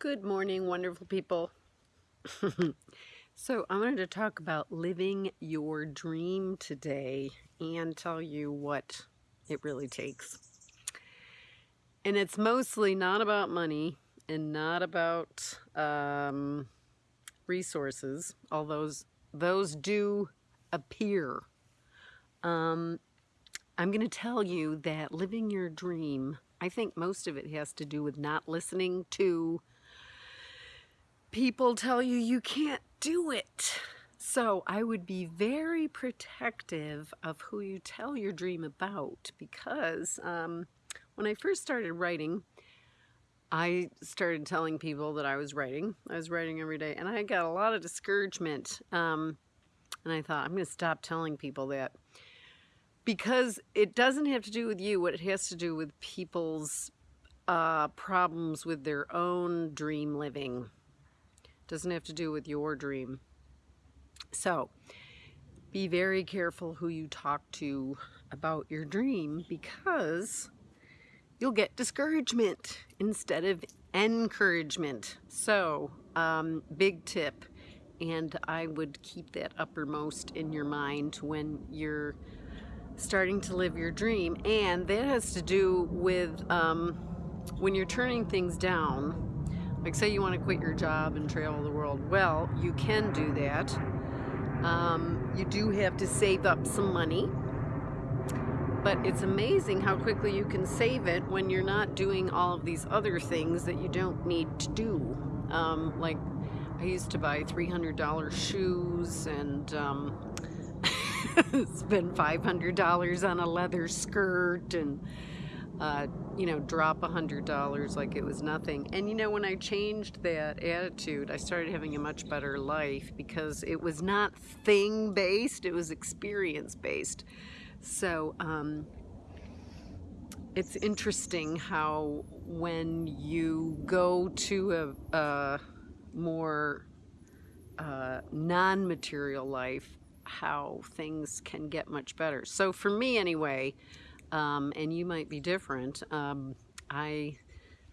Good morning, wonderful people. so, I wanted to talk about living your dream today and tell you what it really takes. And it's mostly not about money and not about um, resources, although those, those do appear. Um, I'm going to tell you that living your dream, I think most of it has to do with not listening to people tell you you can't do it. So I would be very protective of who you tell your dream about because um, when I first started writing, I started telling people that I was writing. I was writing every day and I got a lot of discouragement. Um, and I thought, I'm going to stop telling people that because it doesn't have to do with you. What it has to do with people's uh, problems with their own dream living doesn't have to do with your dream. So, be very careful who you talk to about your dream because you'll get discouragement instead of encouragement. So, um, big tip, and I would keep that uppermost in your mind when you're starting to live your dream. And that has to do with um, when you're turning things down like say you want to quit your job and travel the world. Well, you can do that. Um, you do have to save up some money. But it's amazing how quickly you can save it when you're not doing all of these other things that you don't need to do. Um, like I used to buy $300 shoes and um, spend $500 on a leather skirt and uh, you know, drop a hundred dollars like it was nothing. And you know, when I changed that attitude, I started having a much better life because it was not thing based, it was experience based. So, um, it's interesting how when you go to a, a more uh, non-material life, how things can get much better. So for me anyway, um, and you might be different. Um, I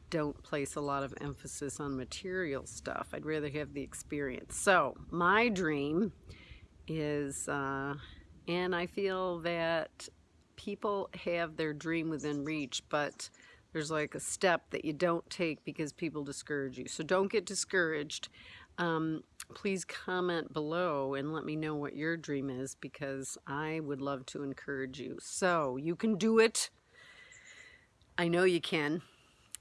don't place a lot of emphasis on material stuff. I'd rather have the experience. So my dream is, uh, and I feel that people have their dream within reach, but there's like a step that you don't take because people discourage you. So don't get discouraged. Um, please comment below and let me know what your dream is because I would love to encourage you. So you can do it. I know you can.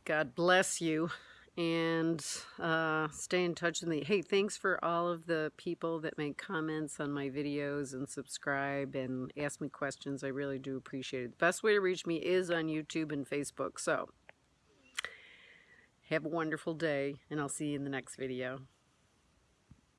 God bless you and uh, stay in touch with me. Hey, thanks for all of the people that make comments on my videos and subscribe and ask me questions. I really do appreciate it. The best way to reach me is on YouTube and Facebook. So have a wonderful day and I'll see you in the next video.